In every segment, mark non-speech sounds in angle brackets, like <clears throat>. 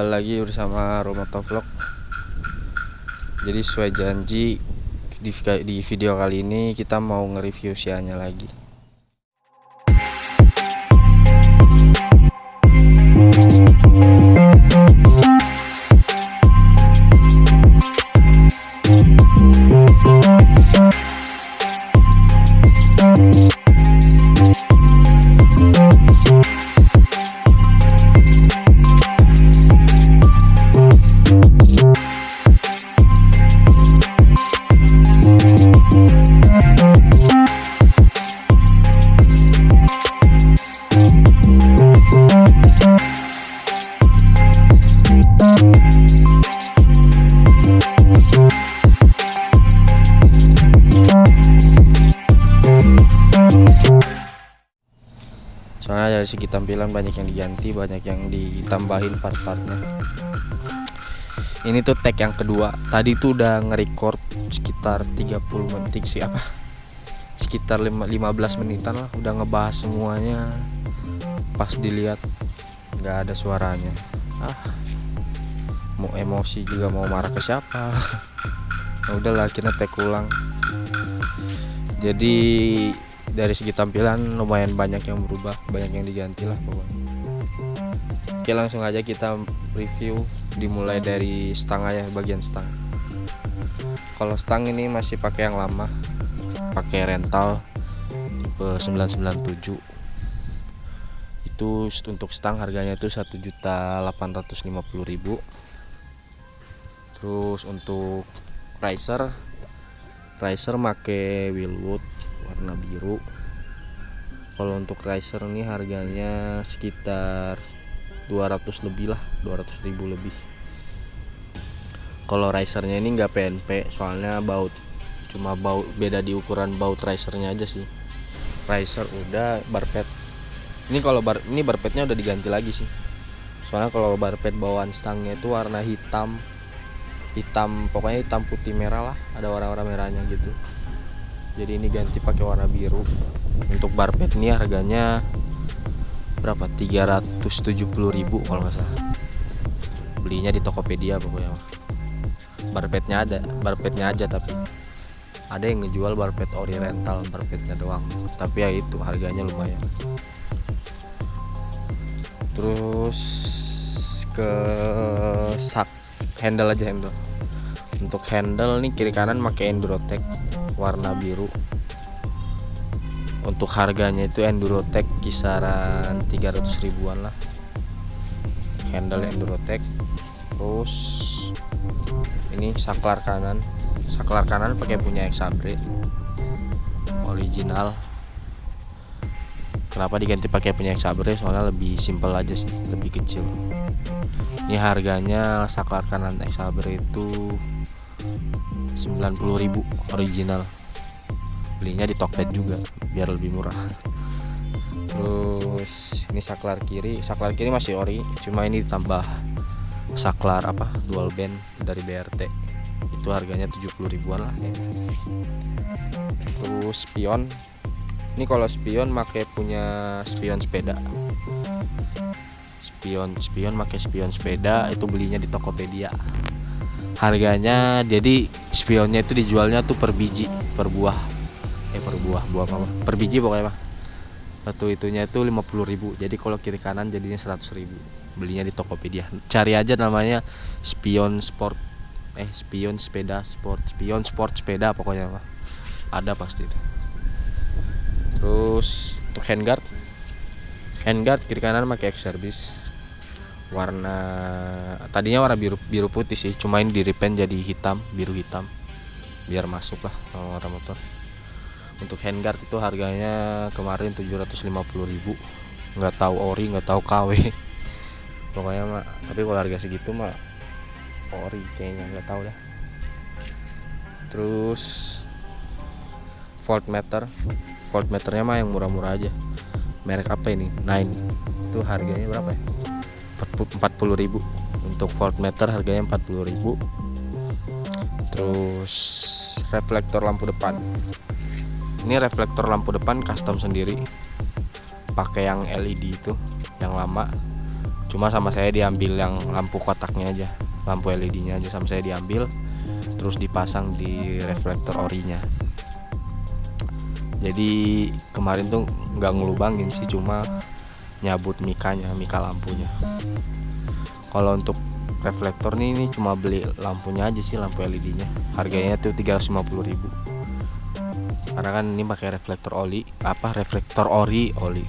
Kembali lagi bersama Romoto Vlog. Jadi sesuai janji di, di video kali ini kita mau nge-review Sianya lagi diganti banyak yang ditambahin part-partnya. Ini tuh tag yang kedua. Tadi tuh udah nge-record sekitar 30 menit sih apa? Sekitar 15 menitan lah udah ngebahas semuanya. Pas dilihat nggak ada suaranya. Ah mau emosi juga mau marah ke siapa? Nah, <laughs> udahlah akhirnya tag ulang. Jadi dari segi tampilan lumayan banyak yang berubah banyak yang diganti lah pokoknya oke langsung aja kita review dimulai dari stang aja bagian stang. Kalau stang ini masih pakai yang lama pakai rental tipe 997 itu untuk stang harganya itu 1.850.000 terus untuk riser riser make wheelwood warna biru. Kalau untuk riser ini harganya sekitar 200 lebih lah 200 ribu lebih. Kalau risernya ini enggak PNP soalnya baut cuma baut beda di ukuran baut risernya aja sih. Riser udah barpet. Ini kalau bar ini barpetnya udah diganti lagi sih. Soalnya kalau barpet bawaan stangnya itu warna hitam hitam pokoknya hitam putih merah lah ada warna-warna merahnya gitu. Jadi ini ganti pakai warna biru. Untuk barpet ini harganya berapa? 370.000 kalau nggak salah. Belinya di Tokopedia pokoknya barpetnya ada barpetnya aja tapi ada yang ngejual barpet ori rental barpetnya doang. Tapi ya itu harganya lumayan. Terus ke sak handle aja handle. Untuk handle nih kiri kanan pakai Endurotech warna biru untuk harganya itu Endurotech kisaran 300 ribuan lah. Handle Endurotech terus ini saklar kanan. Saklar kanan pakai punya Exabre original. Kenapa diganti pakai punya Exabre soalnya lebih simple aja sih lebih kecil. Ini harganya saklar kanan Exabre itu 90.000 original belinya di Tokped juga biar lebih murah. Terus ini saklar kiri. Saklar kiri masih ori cuma ini ditambah saklar apa dual band dari BRT itu harganya 70 ribuan lah terus spion. Ini kalau spion make punya spion sepeda. Spion spion make spion sepeda itu belinya di Tokopedia. Harganya jadi spionnya itu dijualnya tuh per biji per buah per buah buah apa per biji pokoknya mah satu itunya itu 50.000 jadi kalau kiri kanan jadinya 100.000 belinya di Tokopedia. Cari aja namanya spion sport eh spion sepeda sport spion sport sepeda pokoknya mah ada pasti itu. Terus untuk handguard. Handguard kiri kanan pakai X service. Warna tadinya warna biru biru putih sih. Cuma ini di repaint jadi hitam biru hitam. Biar masuk lah warna motor untuk handguard itu harganya kemarin 750.000 nggak tahu ori nggak tahu KW <laughs> pokoknya mah tapi kalau harga segitu mah ori kayaknya nggak tahu dah terus voltmeter. Voltmeternya mah yang murah-murah aja. Merek apa ini? Nine. Itu harganya berapa ya? 40.000 untuk voltmeter harganya 40.000 terus reflektor lampu depan ini reflektor lampu depan custom sendiri. Pakai yang LED itu yang lama. Cuma sama saya diambil yang lampu kotaknya aja lampu LED nya aja sama saya diambil terus dipasang di reflektor orinya. Jadi kemarin tuh nggak ngelubangin sih cuma nyabut mikanya mika lampunya. Kalau untuk reflektor nih ini cuma beli lampunya aja sih lampu LED nya harganya tuh 350.000 karena kan ini pakai reflektor oli apa reflektor ori oli.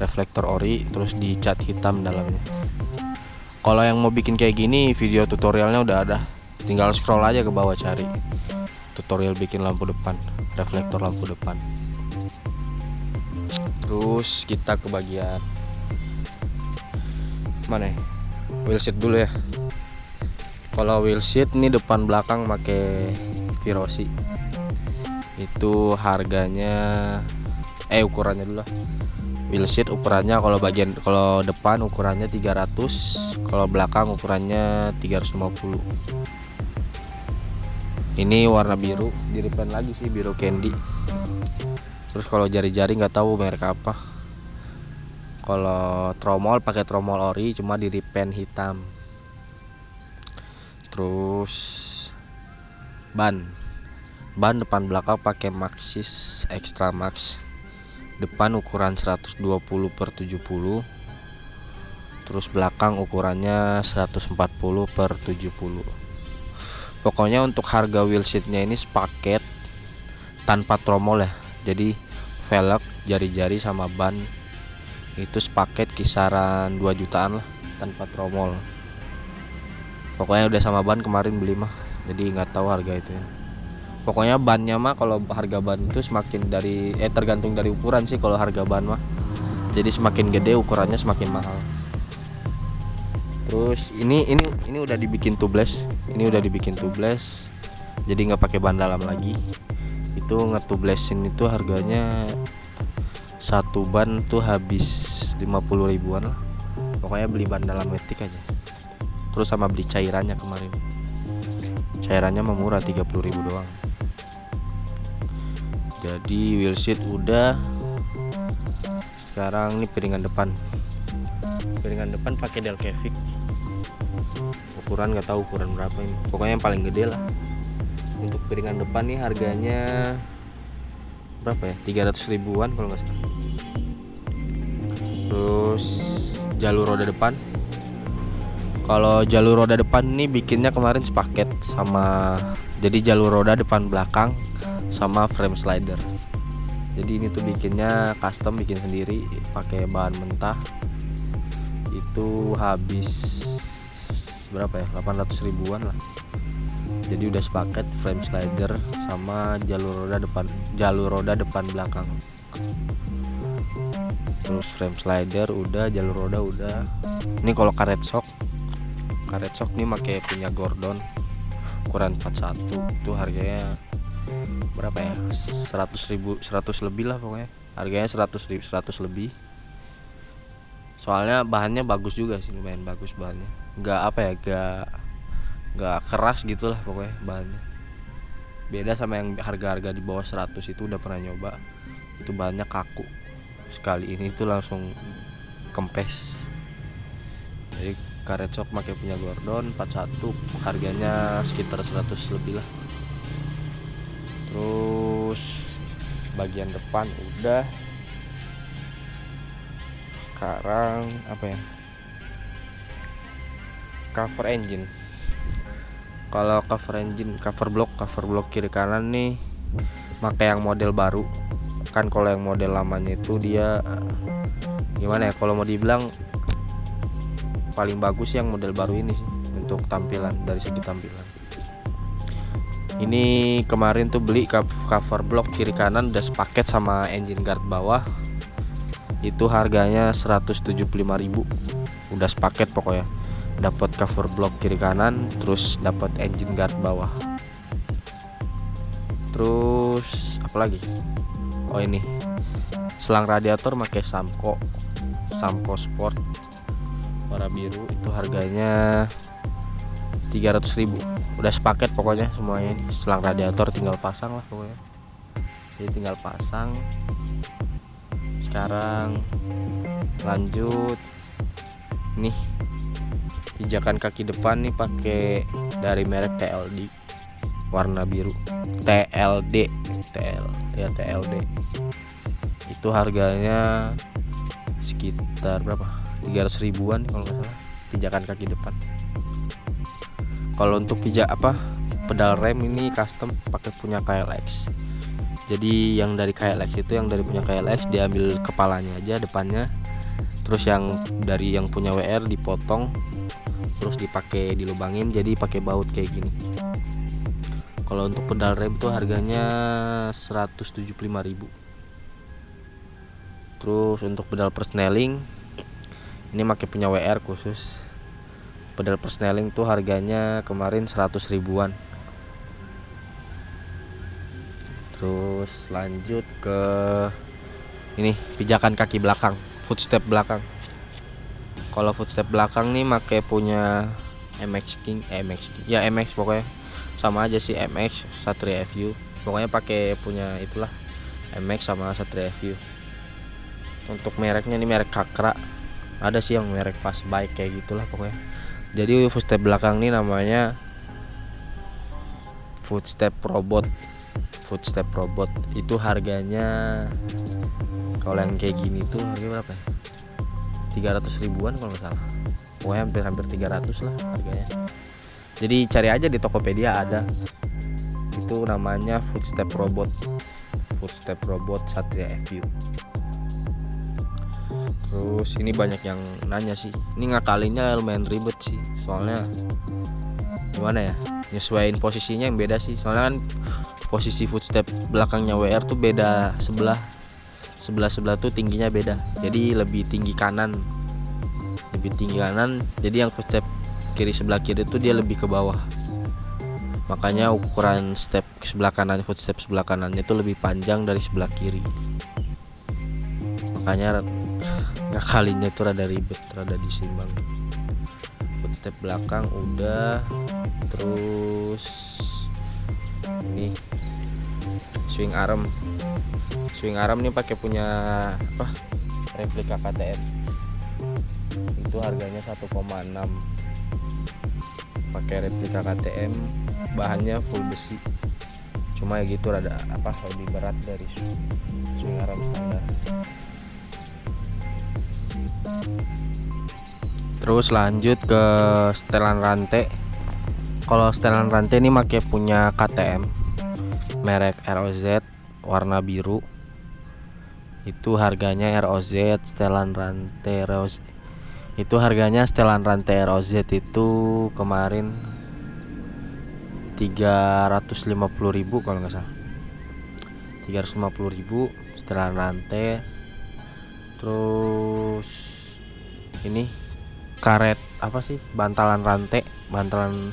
Reflektor ori terus dicat hitam dalamnya. Kalau yang mau bikin kayak gini video tutorialnya udah ada. Tinggal scroll aja ke bawah cari. Tutorial bikin lampu depan reflektor lampu depan. Terus kita ke bagian mana ya? Wheel dulu ya. Kalau wheel sheet ini depan belakang pakai Virosi itu harganya eh ukurannya dulu lah. Wheel sheet ukurannya kalau bagian kalau depan ukurannya 300 kalau belakang ukurannya 350 ini warna biru di repaint lagi sih biru candy. Terus kalau jari-jari nggak tahu merek apa. Kalau tromol pakai tromol ori cuma di repaint hitam. Terus ban ban depan belakang pakai Maxxis Extra Max. Depan ukuran 120 per 70 terus belakang ukurannya 140 per 70 pokoknya untuk harga wheelsheetnya ini sepaket tanpa tromol ya. Jadi velg jari-jari sama ban itu sepaket kisaran 2 jutaan lah tanpa tromol. Pokoknya udah sama ban kemarin beli mah. Jadi nggak tahu harga itu ya pokoknya bannya mah kalau harga ban itu semakin dari eh tergantung dari ukuran sih kalau harga ban mah. Jadi semakin gede ukurannya semakin mahal. Terus ini ini ini udah dibikin tubeless. Ini udah dibikin tubeless. Jadi nggak pakai ban dalam lagi. Itu ngetubelessin itu harganya satu ban tuh habis 50 ribuan lah. Pokoknya beli ban dalam metik aja. Terus sama beli cairannya kemarin. Cairannya murah 30.000 doang jadi wheel seat udah. Sekarang ini piringan depan. Piringan depan pakai Delcavic ukuran nggak tahu ukuran berapa ini. Pokoknya yang paling gede lah. Untuk piringan depan nih harganya berapa ya? 300 ribuan kalau nggak salah. Terus jalur roda depan. Kalau jalur roda depan ini bikinnya kemarin sepaket sama jadi jalur roda depan belakang sama frame slider. Jadi ini tuh bikinnya custom bikin sendiri pakai bahan mentah. Itu habis berapa ya? 800 ribuan lah. Jadi udah sepaket frame slider sama jalur roda depan jalur roda depan belakang. Terus frame slider udah jalur roda udah. Ini kalau karet shock karet shock nih pakai punya Gordon. Ukuran 41 itu harganya berapa ya? 100 ribu 100 lebih lah pokoknya. Harganya 100 ribu 100 lebih. Soalnya bahannya bagus juga sih lumayan bagus bahannya. Nggak apa ya nggak nggak keras gitulah pokoknya bahannya. Beda sama yang harga-harga di bawah 100 itu udah pernah nyoba. Itu bahannya kaku. Sekali ini itu langsung kempes. Jadi karet shock pakai punya Gordon 41 harganya sekitar 100 lebih lah terus bagian depan udah. Sekarang apa ya? Cover engine. Kalau cover engine cover block cover block kiri kanan nih pakai yang model baru. Kan kalau yang model lamanya itu dia gimana ya? Kalau mau dibilang paling bagus yang model baru ini sih untuk tampilan dari segi tampilan ini kemarin tuh beli cover block kiri kanan udah sepaket sama engine guard bawah. Itu harganya 175.000 udah sepaket pokoknya. Dapat cover block kiri kanan terus dapat engine guard bawah. Terus apa lagi? Oh ini. Selang radiator pakai Samco. Samco Sport. Warna biru itu harganya 300.000 udah sepaket pokoknya semuanya ini. Selang radiator tinggal pasang lah pokoknya. Jadi tinggal pasang. Sekarang lanjut. Nih pijakan kaki depan nih pakai dari merek TLD warna biru. TLD TL ya TLD itu harganya sekitar berapa? 300 ribuan kalau nggak salah. Pijakan kaki depan kalau untuk pijak apa pedal rem ini custom pakai punya KLX jadi yang dari KLX itu yang dari punya KLX diambil kepalanya aja depannya. Terus yang dari yang punya WR dipotong terus dipakai dilubangin jadi pakai baut kayak gini. Kalau untuk pedal rem tuh harganya 175.000 terus untuk pedal persneling ini pakai punya WR khusus pedal persneling tuh harganya kemarin 100 ribuan. Terus lanjut ke ini pijakan kaki belakang footstep belakang. Kalau footstep belakang nih pakai punya MX King eh, MX King ya MX pokoknya. Sama aja sih MX Satria FU pokoknya pakai punya itulah MX sama Satria FU untuk mereknya ini merek Kakra. Ada sih yang merek fast bike kayak gitulah pokoknya jadi footstep belakang ini namanya footstep robot. Footstep robot. Itu harganya kalau yang kayak gini tuh harganya berapa ya? 300 ribuan kalau nggak salah. Pokoknya hampir hampir 300 lah harganya. Jadi cari aja di Tokopedia ada. Itu namanya footstep robot. Footstep robot Satria FU terus ini banyak yang nanya sih. Ini ngakalinnya lumayan ribet sih. Soalnya gimana ya? Nyesuaiin posisinya yang beda sih. Soalnya kan posisi footstep belakangnya WR tuh beda sebelah. Sebelah sebelah tuh tingginya beda. Jadi lebih tinggi kanan. Lebih tinggi kanan jadi yang footstep kiri sebelah kiri tuh dia lebih ke bawah. Makanya ukuran step sebelah kanan footstep sebelah kanan itu lebih panjang dari sebelah kiri. Makanya nggak kalinya tuh rada ribet rada disimbang. Footstep belakang udah terus ini swing arm. Swing arm ini pakai punya apa replika KTM itu harganya 1,6 pakai replika KTM bahannya full besi. Cuma ya gitu rada apa lebih berat dari swing arm standar terus lanjut ke setelan rantai kalau setelan rantai ini pakai punya KTM merek ROZ warna biru. Itu harganya ROZ setelan rantai ROZ itu harganya setelan rantai ROZ itu kemarin 350.000 kalau nggak salah. 350.000 setelan rantai terus ini karet apa sih bantalan rantai bantalan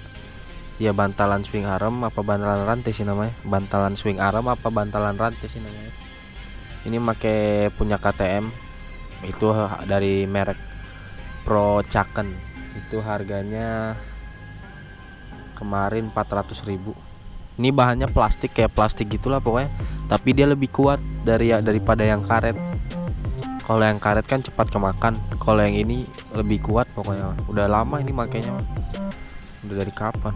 ya bantalan swing arm apa bantalan rantai sih namanya? Bantalan swing arm apa bantalan rantai sih namanya? Ini make punya KTM itu dari merek Pro Chaken. Itu harganya kemarin 400.000 ini bahannya plastik kayak plastik gitulah pokoknya. Tapi dia lebih kuat dari ya daripada yang karet kalau yang karet kan cepat kemakan. Kalau yang ini lebih kuat pokoknya. Udah lama ini makanya udah dari kapan?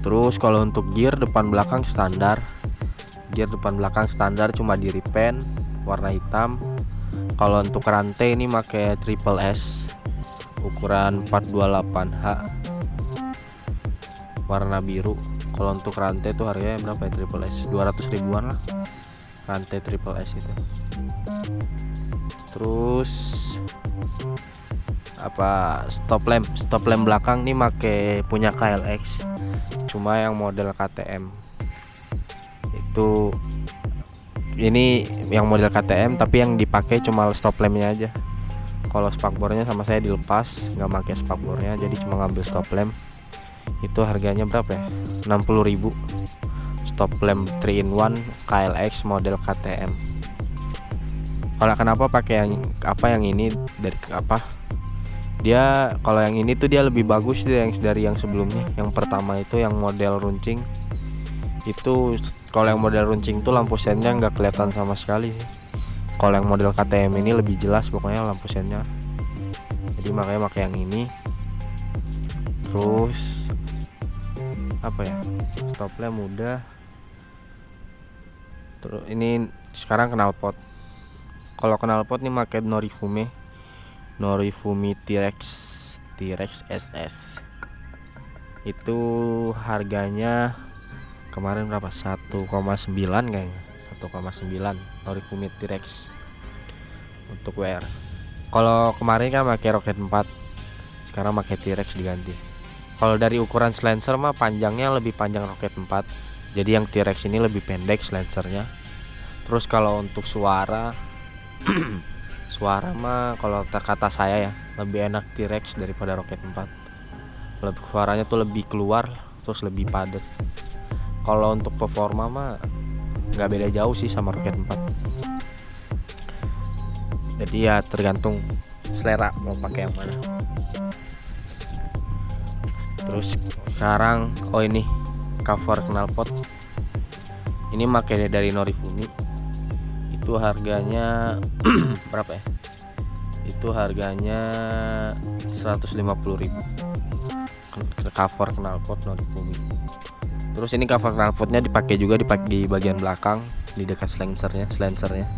Terus kalau untuk gear depan belakang standar. Gear depan belakang standar cuma di repaint warna hitam. Kalau untuk rantai ini pakai triple S ukuran 428H warna biru. Kalau untuk rantai itu harganya berapa ya? Triple S 200 ribuan lah rantai triple S itu. Terus apa stop lamp stop lamp belakang nih make punya KLX cuma yang model KTM itu ini yang model KTM tapi yang dipakai cuma stop lampnya aja. Kalau spakbornya sama saya dilepas nggak pakai spakbornya jadi cuma ngambil stop lamp. Itu harganya berapa ya? 60.000 stop lamp 3 in 1 KLX model KTM kalau kenapa pakai yang apa yang ini dari apa? Dia kalau yang ini tuh dia lebih bagus dari yang dari yang sebelumnya. Yang pertama itu yang model runcing. Itu kalau yang model runcing tuh lampu sennya nggak kelihatan sama sekali kalau yang model KTM ini lebih jelas pokoknya lampu sennya. Jadi makanya pakai yang ini. Terus apa ya? Stop lamp udah terus ini sekarang knalpot kalau knalpot nih pakai Norifume Norifume T-Rex T-Rex SS itu harganya kemarin berapa? 1,9 kayaknya. 1,9 Norifume T-Rex. Untuk WR kalau kemarin kan pakai Rocket 4 sekarang pakai T-Rex diganti. Kalau dari ukuran silencer mah panjangnya lebih panjang Rocket 4 jadi yang T-Rex ini lebih pendek silencernya terus kalau untuk suara <clears throat> suara mah kalau kata saya ya lebih enak T-Rex daripada Rocket 4 lebih suaranya tuh lebih keluar terus lebih padat. Kalau untuk performa mah nggak beda jauh sih sama Rocket 4 jadi ya tergantung selera mau pakai yang mana. Terus sekarang oh ini cover knalpot ini pakai dari Norifumi. Itu harganya <clears throat> berapa ya? Itu harganya 150.000 cover knalpot Norifumi. Terus ini cover knalpotnya dipakai juga dipakai di bagian belakang di dekat silencernya silencernya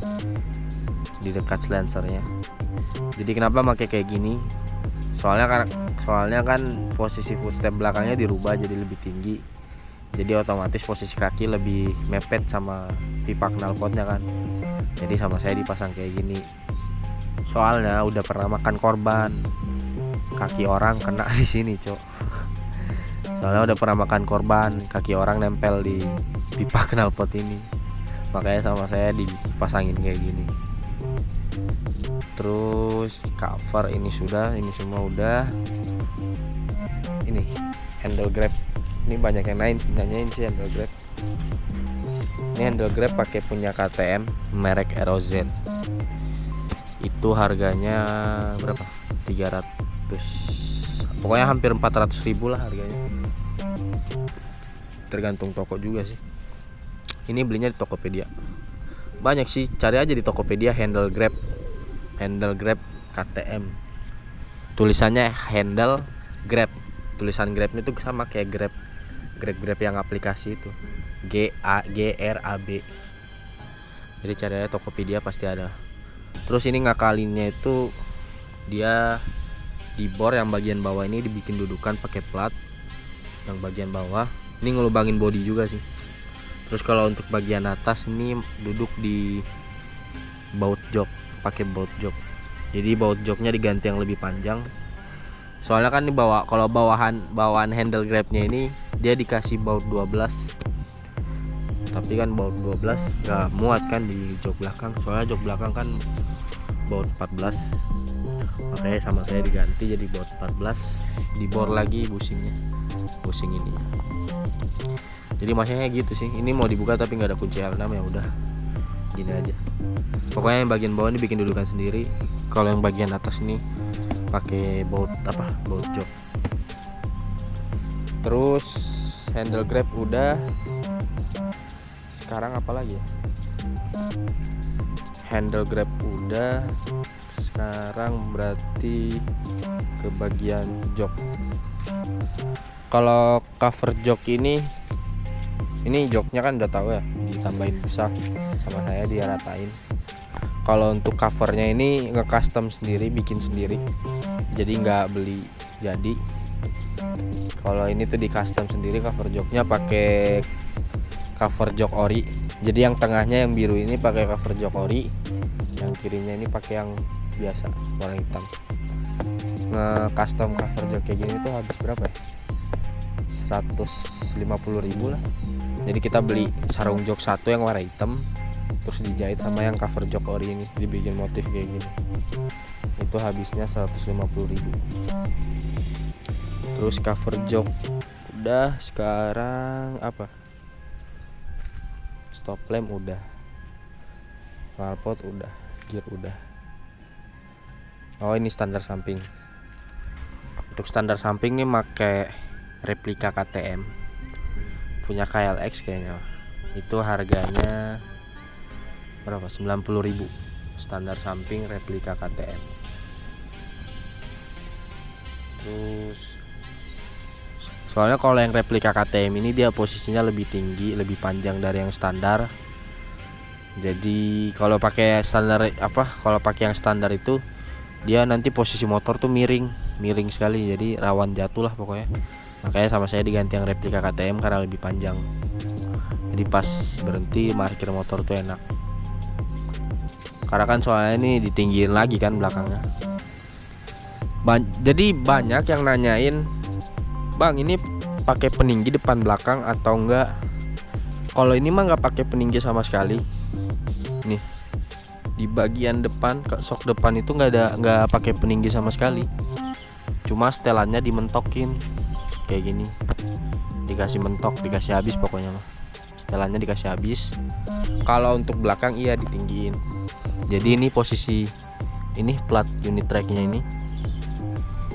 di dekat silencernya jadi kenapa pakai kayak gini? Soalnya kan soalnya kan posisi footstep belakangnya dirubah jadi lebih tinggi jadi otomatis posisi kaki lebih mepet sama pipa knalpotnya kan. Jadi sama saya dipasang kayak gini. Soalnya udah pernah makan korban. Kaki orang kena <laughs> di sini cok. Soalnya udah pernah makan korban kaki orang nempel di pipa knalpot ini. Makanya sama saya dipasangin kayak gini. Terus cover ini sudah ini semua udah. Ini handle grab ini banyak yang lain nanyain sih handle grab. Ini handle grab pakai punya KTM merek ROZ itu harganya berapa? 300 pokoknya hampir 400 ribu lah harganya. Tergantung toko juga sih. Ini belinya di Tokopedia. Banyak sih cari aja di Tokopedia handle grab. Handle grab KTM tulisannya handle grab. Tulisan grab itu sama kayak grab grab grab yang aplikasi itu. G A G R A B. Jadi cari aja Tokopedia pasti ada. Terus ini ngakalinnya itu dia di bor yang bagian bawah ini dibikin dudukan pakai plat yang bagian bawah. Ini ngelubangin body juga sih. Terus kalau untuk bagian atas ini duduk di baut jok pakai baut jok jadi baut joknya diganti yang lebih panjang soalnya kan dibawa kalau bawahan bawaan handle grabnya ini dia dikasih baut 12 tapi kan baut 12 gak muat kan di jok belakang. Soalnya jok belakang kan baut 14 makanya sama saya diganti jadi baut 14 dibor lagi busingnya busing ini. Jadi masanya gitu sih. Ini mau dibuka tapi nggak ada kunci L6 ya udah. Gini aja. Pokoknya yang bagian bawah ini bikin dudukan sendiri. Kalau yang bagian atas ini pakai baut apa baut jok. Terus handle grab udah. Sekarang apa lagi ya? Handle grab udah. Sekarang berarti ke bagian jok. Kalau cover jok ini ini joknya kan udah tahu ya ditambahin besar sama saya dia ratain kalau untuk covernya ini nge custom sendiri bikin sendiri. Jadi nggak beli jadi. Kalau ini tuh di custom sendiri cover joknya pakai cover jok ori. Jadi yang tengahnya yang biru ini pakai cover jok ori yang kirinya ini pakai yang biasa warna hitam. Nge custom cover jok kayak gini tuh habis berapa ya? 150.000 lah. Jadi kita beli sarung jok satu yang warna hitam terus dijahit sama yang cover jok ori ini dibikin motif kayak gini. Itu habisnya 150.000 terus cover jok udah sekarang apa? Stop lamp udah. Knalpot udah gear udah. Oh ini standar samping. Untuk standar samping nih pakai replika KTM punya KLX kayaknya. Itu harganya berapa? 90.000 standar samping replika KTM terus soalnya kalau yang replika KTM ini dia posisinya lebih tinggi lebih panjang dari yang standar. Jadi kalau pakai standar apa kalau pakai yang standar itu dia nanti posisi motor tuh miring miring sekali. Jadi rawan jatuh lah pokoknya. Makanya sama saya diganti yang replika KTM karena lebih panjang. Jadi pas berhenti parkir motor tuh enak karena kan soalnya ini ditinggiin lagi kan belakangnya. Ba jadi banyak yang nanyain Bang ini pakai peninggi depan belakang atau enggak? Kalau ini mah nggak pakai peninggi sama sekali. Nih di bagian depan sok depan itu nggak ada nggak pakai peninggi sama sekali. Cuma setelannya dimentokin kayak gini. Dikasih mentok dikasih habis pokoknya mah. Setelannya dikasih habis. Kalau untuk belakang iya ditinggiin jadi ini posisi ini plat unit tracknya ini.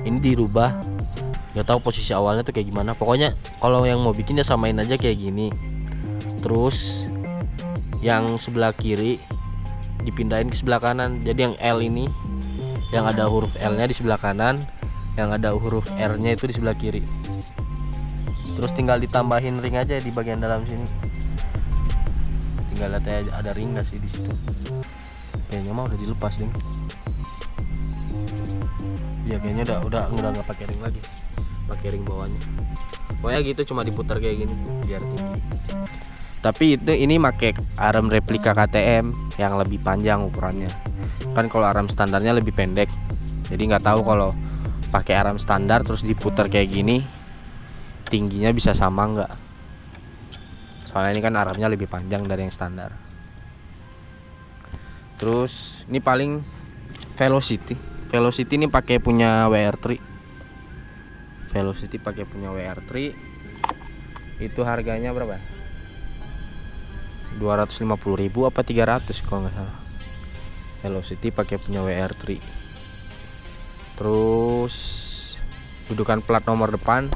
Ini dirubah. Nggak tahu posisi awalnya tuh kayak gimana. Pokoknya kalau yang mau bikin ya samain aja kayak gini. Terus yang sebelah kiri dipindahin ke sebelah kanan. Jadi yang L ini yang ada huruf L nya di sebelah kanan yang ada huruf R nya itu di sebelah kiri. Terus tinggal ditambahin ring aja di bagian dalam sini. Tinggal lihat ada ring gak sih di situ kayaknya mah udah dilepas ding. Ya kayaknya udah udah udah nggak pakai ring lagi. Pakai ring bawahnya. Pokoknya gitu cuma diputar kayak gini biar tinggi. Tapi itu ini pakai arm replika KTM yang lebih panjang ukurannya. Kan kalau arm standarnya lebih pendek. Jadi nggak tahu kalau pakai arm standar terus diputar kayak gini tingginya bisa sama nggak? Soalnya ini kan armnya lebih panjang dari yang standar terus ini paling velocity. Velocity ini pakai punya WR3 Velocity pakai punya WR3 itu harganya berapa? 250.000 apa 300 kalau nggak salah. Velocity pakai punya WR3 terus dudukan plat nomor depan.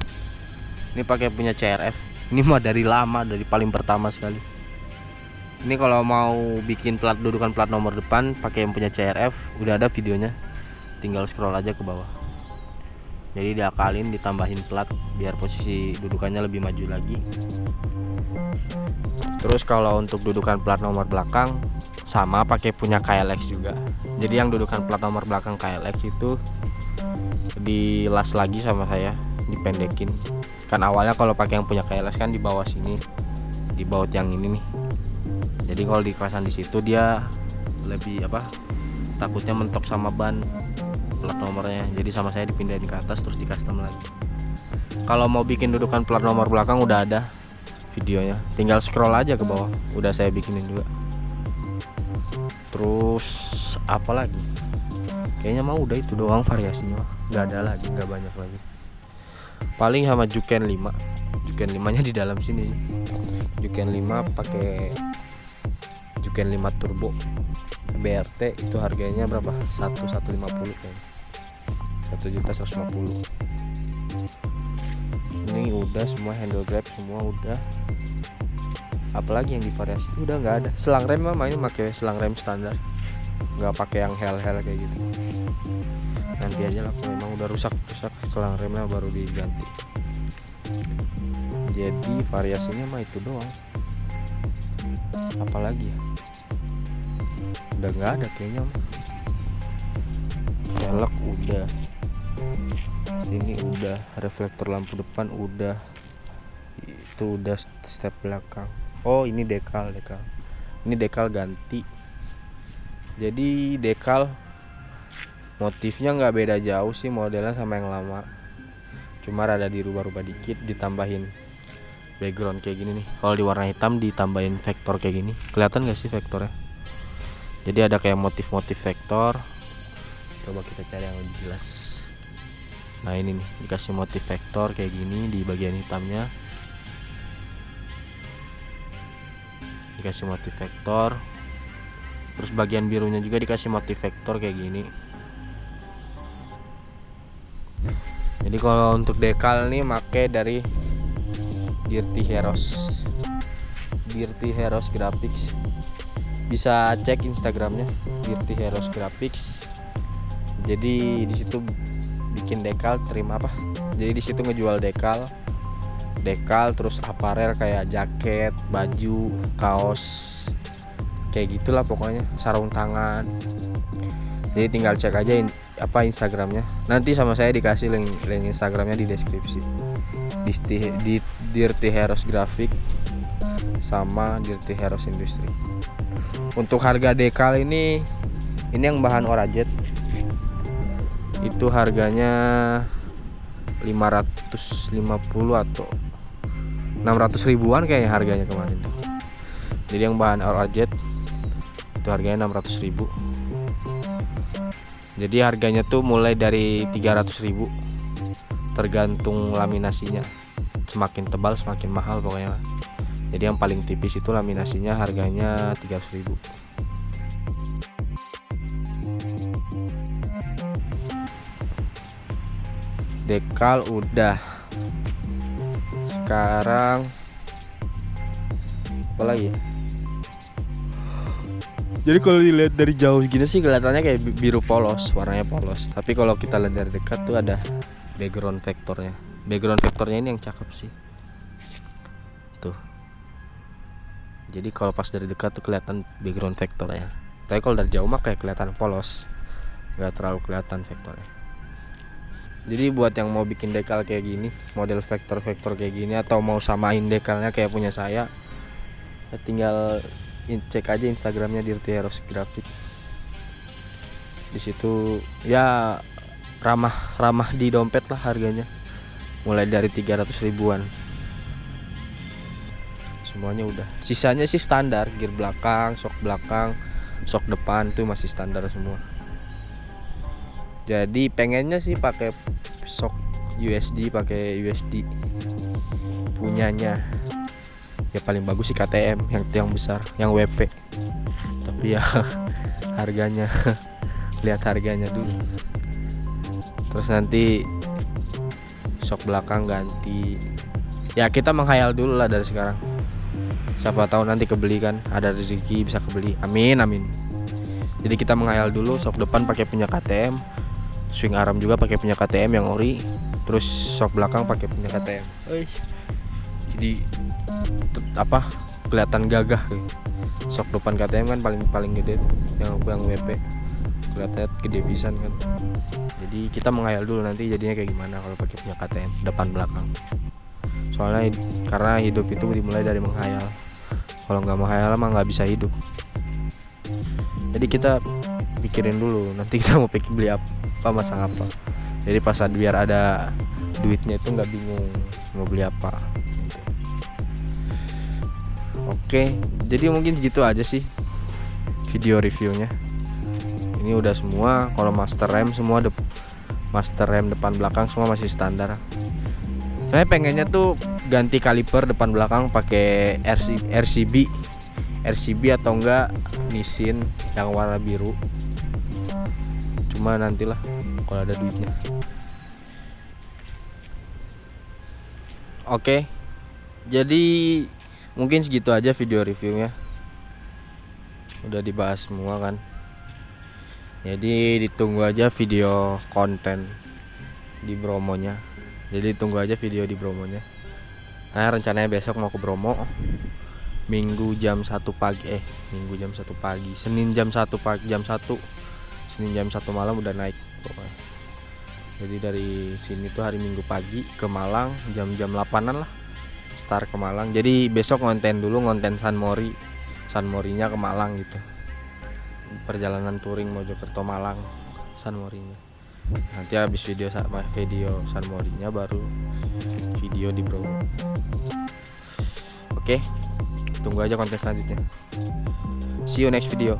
Ini pakai punya CRF ini mah dari lama dari paling pertama sekali ini kalau mau bikin plat dudukan plat nomor depan pakai yang punya CRF udah ada videonya. Tinggal scroll aja ke bawah. Jadi diakalin ditambahin plat biar posisi dudukannya lebih maju lagi. Terus kalau untuk dudukan plat nomor belakang sama pakai punya KLX juga. Jadi yang dudukan plat nomor belakang KLX itu dilas lagi sama saya dipendekin. Kan awalnya kalau pakai yang punya KLX kan di bawah sini di bawah yang ini nih jadi kalau dipasang di situ dia lebih apa takutnya mentok sama ban plat nomornya. Jadi sama saya dipindahin ke atas terus di custom lagi. Kalau mau bikin dudukan plat nomor belakang udah ada videonya. Tinggal scroll aja ke bawah udah saya bikinin juga. Terus apa lagi? Kayaknya mau udah itu doang variasinya. Nggak ada lagi nggak banyak lagi. Paling sama Juken 5 Juken 5 nya di dalam sini Juken 5 pakai Juken 5 turbo BRT itu harganya berapa? 1150 kayaknya. 1 juta 150. Ini udah semua handle grab semua udah. Apalagi yang divariasi udah nggak ada. Selang rem mah main pakai selang rem standar. nggak pakai yang hel-hel kayak gitu. Nanti aja lah kalau memang udah rusak rusak selang remnya baru diganti. Jadi variasinya mah itu doang. Apalagi ya? Udah nggak ada kayaknya velg udah. Sini udah reflektor lampu depan udah. Itu udah step belakang. Oh ini dekal dekal. Ini dekal ganti. Jadi dekal motifnya nggak beda jauh sih modelnya sama yang lama. Cuma rada dirubah-rubah dikit ditambahin background kayak gini nih. Kalau di warna hitam ditambahin vektor kayak gini. Kelihatan gak sih vektornya jadi ada kayak motif-motif vektor. Coba kita cari yang lebih jelas. Nah ini nih dikasih motif vektor kayak gini di bagian hitamnya. Dikasih motif vektor. Terus bagian birunya juga dikasih motif vektor kayak gini. Jadi kalau untuk dekal nih make dari Dirty Heroes. Dirty Heroes Graphics bisa cek instagramnya Dirty Heroes Graphics. Jadi di situ bikin dekal terima apa? Jadi di situ ngejual dekal. Dekal terus aparel kayak jaket baju kaos kayak gitulah pokoknya sarung tangan. Jadi tinggal cek aja in, apa instagramnya. Nanti sama saya dikasih link link instagramnya di deskripsi. Di, di Dirty Heroes Graphic sama Dirty Heroes Industry untuk harga dekal ini ini yang bahan orajet. Itu harganya 550 atau 600 ribuan kayaknya harganya kemarin. Jadi yang bahan orajet itu harganya 600 ribu. Jadi harganya tuh mulai dari 300 ribu tergantung laminasinya. Semakin tebal semakin mahal pokoknya jadi yang paling tipis itu laminasinya harganya 300 ribu. Dekal udah. Sekarang apa lagi ya? Jadi kalau dilihat dari jauh gini sih kelihatannya kayak biru polos warnanya polos. Tapi kalau kita lihat dari dekat tuh ada background vektornya. Background vektornya ini yang cakep sih jadi kalau pas dari dekat tuh kelihatan background vektornya tapi kalau dari jauh mah kayak kelihatan polos. Nggak terlalu kelihatan vektornya. Jadi buat yang mau bikin dekal kayak gini model vektor-vektor kayak gini atau mau samain dekalnya kayak punya saya ya tinggal cek aja instagramnya Dirty Heroes Graphic. Di situ ya ramah ramah di dompet lah harganya. Mulai dari 300 ribuan semuanya udah. Sisanya sih standar gear belakang sok belakang sok depan tuh masih standar semua. Jadi pengennya sih pakai sok USD pakai USD punyanya. Ya paling bagus sih KTM yang yang besar yang WP tapi ya <laughs> harganya <laughs> lihat harganya dulu. Terus nanti sok belakang ganti. Ya kita menghayal dulu lah dari sekarang siapa tahu nanti kebeli kan ada rezeki bisa kebeli. Amin amin. Jadi kita menghayal dulu sok depan pakai punya KTM swing arm juga pakai punya KTM yang ori terus shock belakang pakai punya KTM jadi apa kelihatan gagah gitu. shock depan KTM kan paling paling gede tuh yang yang WP kelihatannya gede pisan kan. Jadi kita menghayal dulu nanti jadinya kayak gimana kalau pakai punya KTM depan belakang. Soalnya karena hidup itu dimulai dari menghayal kalau nggak menghayal mah nggak bisa hidup. Jadi kita pikirin dulu nanti kita mau pikir beli apa masang apa. Jadi pas biar ada duitnya itu nggak bingung mau beli apa. Oke jadi mungkin segitu aja sih video reviewnya. Ini udah semua kalau master rem semua de master rem depan belakang semua masih standar. Saya pengennya tuh ganti kaliper depan belakang pakai RC, RCB RCB atau enggak Nissin yang warna biru. Cuma nantilah kalau ada duitnya. Oke jadi mungkin segitu aja video reviewnya. Udah dibahas semua kan? Jadi ditunggu aja video konten di Bromonya jadi tunggu aja video di Bromonya nah rencananya besok mau ke Bromo. Minggu jam 1 pagi eh Minggu jam 1 pagi. Senin jam 1 pagi jam 1 Senin jam satu malam udah naik jadi dari sini tuh hari Minggu pagi ke Malang jam-jam 8an lah. Start ke Malang. Jadi besok ngonten dulu ngonten San Mori. San Morinya ke Malang gitu. Perjalanan touring Mojokerto Malang San Morinya nanti habis video sama video San Morinya baru video di Bro oke tunggu aja konten selanjutnya. See you next video